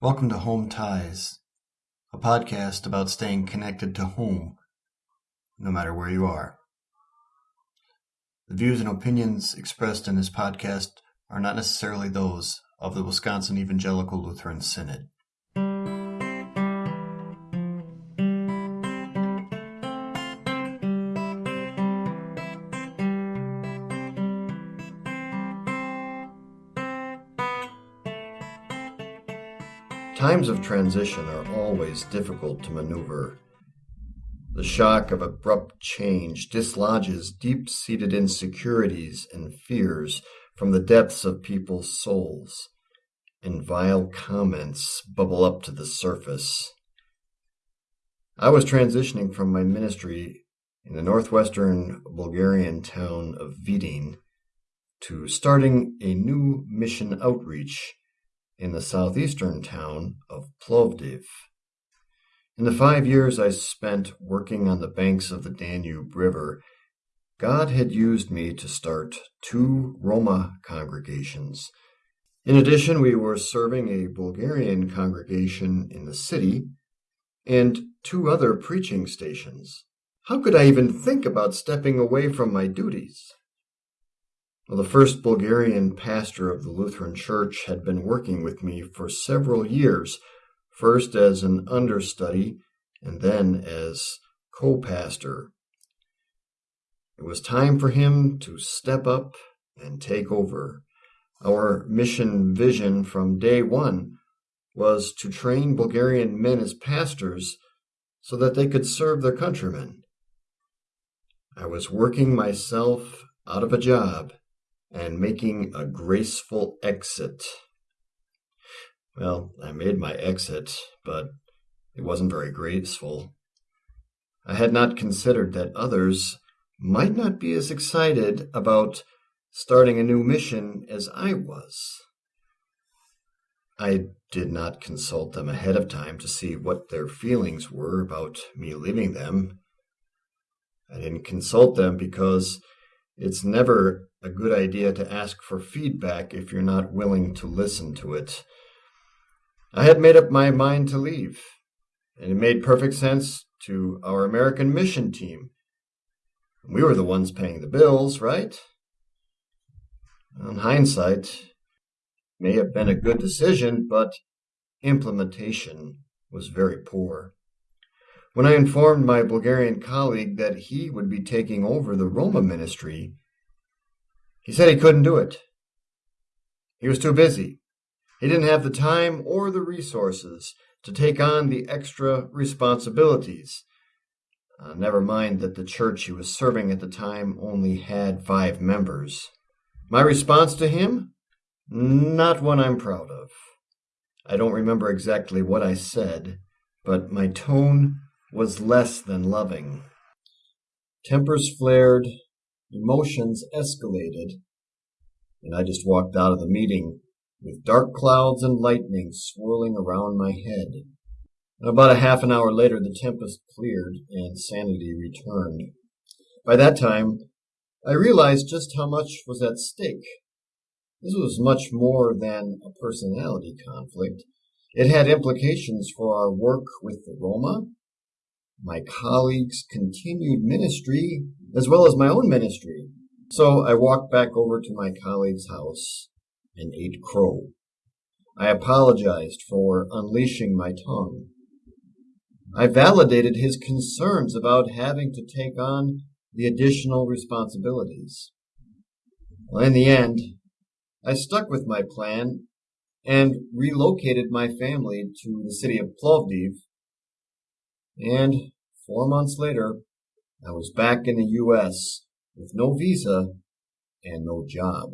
Welcome to Home Ties, a podcast about staying connected to home, no matter where you are. The views and opinions expressed in this podcast are not necessarily those of the Wisconsin Evangelical Lutheran Synod. Times of transition are always difficult to maneuver. The shock of abrupt change dislodges deep seated insecurities and fears from the depths of people's souls, and vile comments bubble up to the surface. I was transitioning from my ministry in the northwestern Bulgarian town of Vidin to starting a new mission outreach in the southeastern town of Plovdiv. In the five years I spent working on the banks of the Danube River, God had used me to start two Roma congregations. In addition, we were serving a Bulgarian congregation in the city and two other preaching stations. How could I even think about stepping away from my duties? The first Bulgarian pastor of the Lutheran Church had been working with me for several years, first as an understudy and then as co pastor. It was time for him to step up and take over. Our mission vision from day one was to train Bulgarian men as pastors so that they could serve their countrymen. I was working myself out of a job and making a graceful exit. Well, I made my exit, but it wasn't very graceful. I had not considered that others might not be as excited about starting a new mission as I was. I did not consult them ahead of time to see what their feelings were about me leaving them. I didn't consult them because it's never a good idea to ask for feedback if you're not willing to listen to it. I had made up my mind to leave, and it made perfect sense to our American mission team. We were the ones paying the bills, right? In hindsight, may have been a good decision, but implementation was very poor. When I informed my Bulgarian colleague that he would be taking over the Roma ministry, he said he couldn't do it. He was too busy. He didn't have the time or the resources to take on the extra responsibilities. Uh, never mind that the church he was serving at the time only had five members. My response to him? Not one I'm proud of. I don't remember exactly what I said, but my tone was less than loving. Tempers flared, emotions escalated, and I just walked out of the meeting with dark clouds and lightning swirling around my head. About a half an hour later, the tempest cleared and sanity returned. By that time, I realized just how much was at stake. This was much more than a personality conflict. It had implications for our work with the Roma my colleagues' continued ministry as well as my own ministry. So I walked back over to my colleague's house and ate crow. I apologized for unleashing my tongue. I validated his concerns about having to take on the additional responsibilities. Well, in the end, I stuck with my plan and relocated my family to the city of Plovdiv and four months later, I was back in the U.S. with no visa and no job.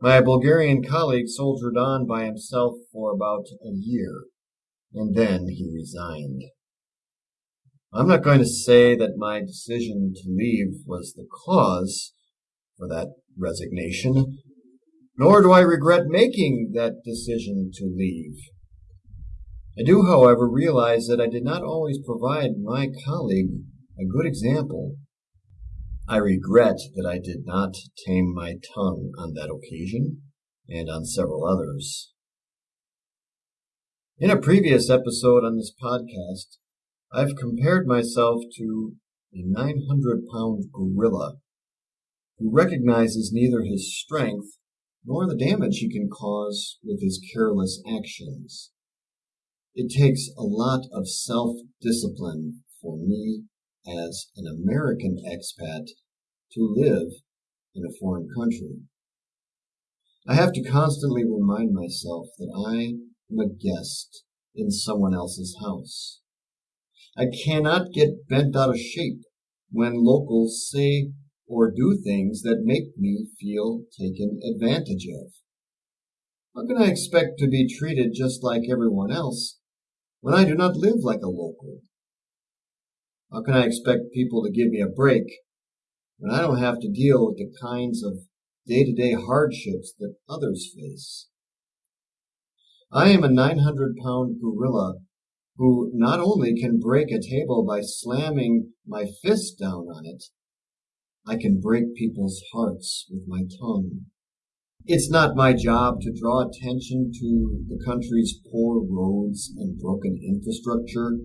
My Bulgarian colleague soldiered on by himself for about a year, and then he resigned. I'm not going to say that my decision to leave was the cause for that resignation, nor do I regret making that decision to leave. I do, however, realize that I did not always provide my colleague a good example. I regret that I did not tame my tongue on that occasion and on several others. In a previous episode on this podcast, I've compared myself to a 900 pound gorilla who recognizes neither his strength nor the damage he can cause with his careless actions. It takes a lot of self discipline for me as an American expat to live in a foreign country. I have to constantly remind myself that I am a guest in someone else's house. I cannot get bent out of shape when locals say or do things that make me feel taken advantage of. How can I expect to be treated just like everyone else when I do not live like a local? How can I expect people to give me a break when I don't have to deal with the kinds of day to day hardships that others face? I am a 900 pound gorilla who not only can break a table by slamming my fist down on it, I can break people's hearts with my tongue. It's not my job to draw attention to the country's poor roads and broken infrastructure,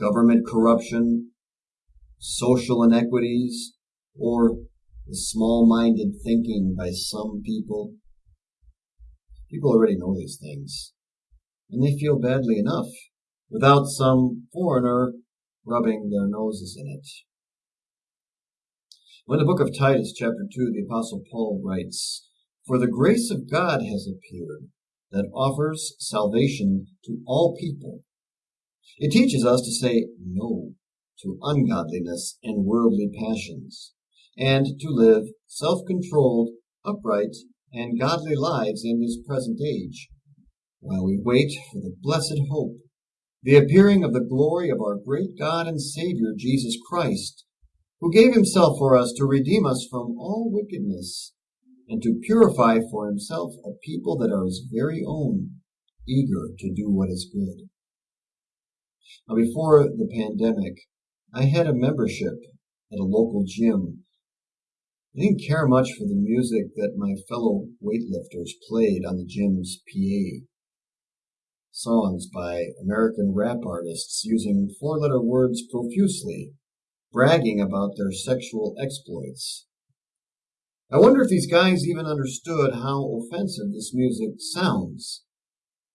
government corruption, social inequities, or the small-minded thinking by some people. People already know these things, and they feel badly enough without some foreigner rubbing their noses in it. When the book of Titus, chapter 2, the Apostle Paul writes, For the grace of God has appeared that offers salvation to all people. It teaches us to say no to ungodliness and worldly passions, and to live self-controlled, upright, and godly lives in this present age, while we wait for the blessed hope, the appearing of the glory of our great God and Savior Jesus Christ, who gave himself for us to redeem us from all wickedness, and to purify for himself a people that are his very own, eager to do what is good. Now, before the pandemic, I had a membership at a local gym I didn't care much for the music that my fellow weightlifters played on the gym's PA. Songs by American rap artists using four letter words profusely, bragging about their sexual exploits. I wonder if these guys even understood how offensive this music sounds.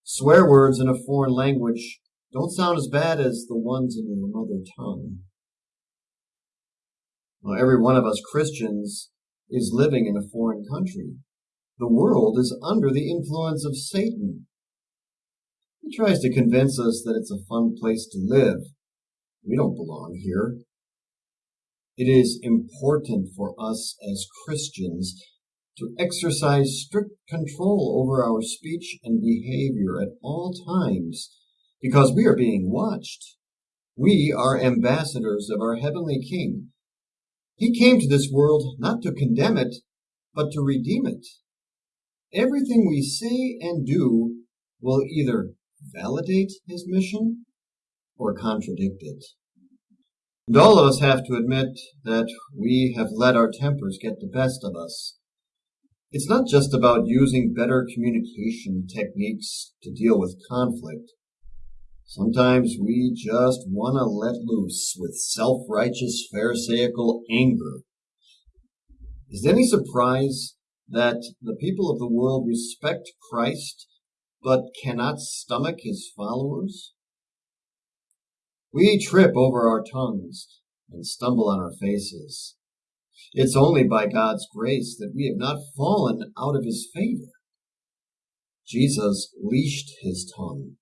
Swear words in a foreign language don't sound as bad as the ones in your mother tongue. Well, every one of us Christians is living in a foreign country. The world is under the influence of Satan. He tries to convince us that it's a fun place to live. We don't belong here. It is important for us as Christians to exercise strict control over our speech and behavior at all times because we are being watched. We are ambassadors of our heavenly King he came to this world not to condemn it, but to redeem it. Everything we say and do will either validate his mission or contradict it. And all of us have to admit that we have let our tempers get the best of us. It's not just about using better communication techniques to deal with conflict. Sometimes we just want to let loose with self-righteous pharisaical anger. Is it any surprise that the people of the world respect Christ but cannot stomach his followers? We trip over our tongues and stumble on our faces. It's only by God's grace that we have not fallen out of his favor. Jesus leashed his tongue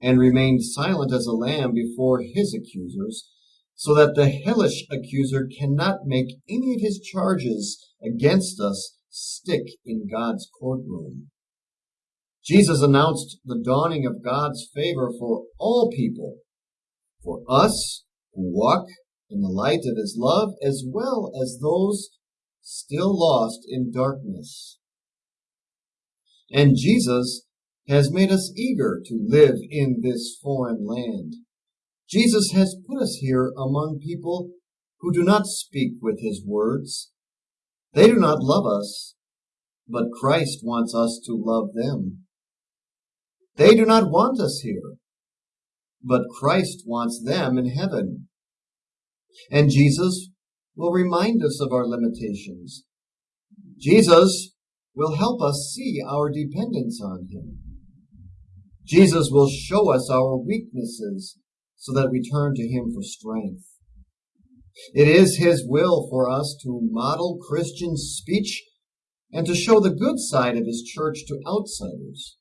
and remained silent as a lamb before his accusers, so that the hellish accuser cannot make any of his charges against us stick in God's courtroom. Jesus announced the dawning of God's favor for all people, for us who walk in the light of his love, as well as those still lost in darkness. And Jesus has made us eager to live in this foreign land. Jesus has put us here among people who do not speak with his words. They do not love us, but Christ wants us to love them. They do not want us here, but Christ wants them in heaven. And Jesus will remind us of our limitations. Jesus will help us see our dependence on Him. Jesus will show us our weaknesses so that we turn to Him for strength. It is His will for us to model Christian speech and to show the good side of His church to outsiders.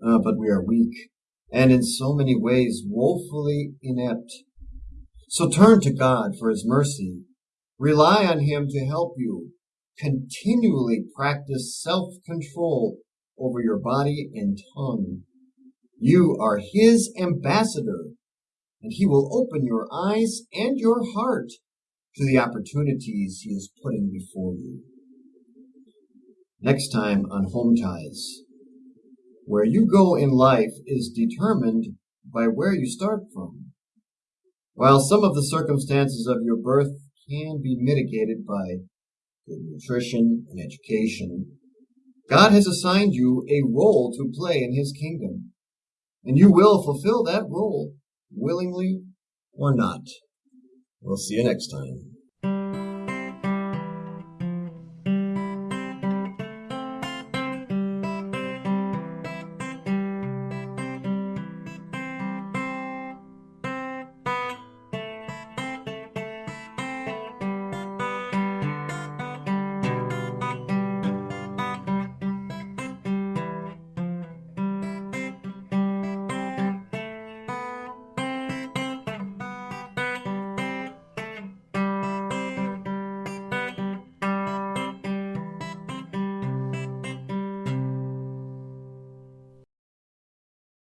Uh, but we are weak and in so many ways woefully inept. So turn to God for His mercy. Rely on Him to help you. Continually practice self-control over your body and tongue. You are His ambassador, and He will open your eyes and your heart to the opportunities He is putting before you. Next time on Home Ties. Where you go in life is determined by where you start from. While some of the circumstances of your birth can be mitigated by good nutrition and education, God has assigned you a role to play in His kingdom, and you will fulfill that role willingly or not. We'll see you next time.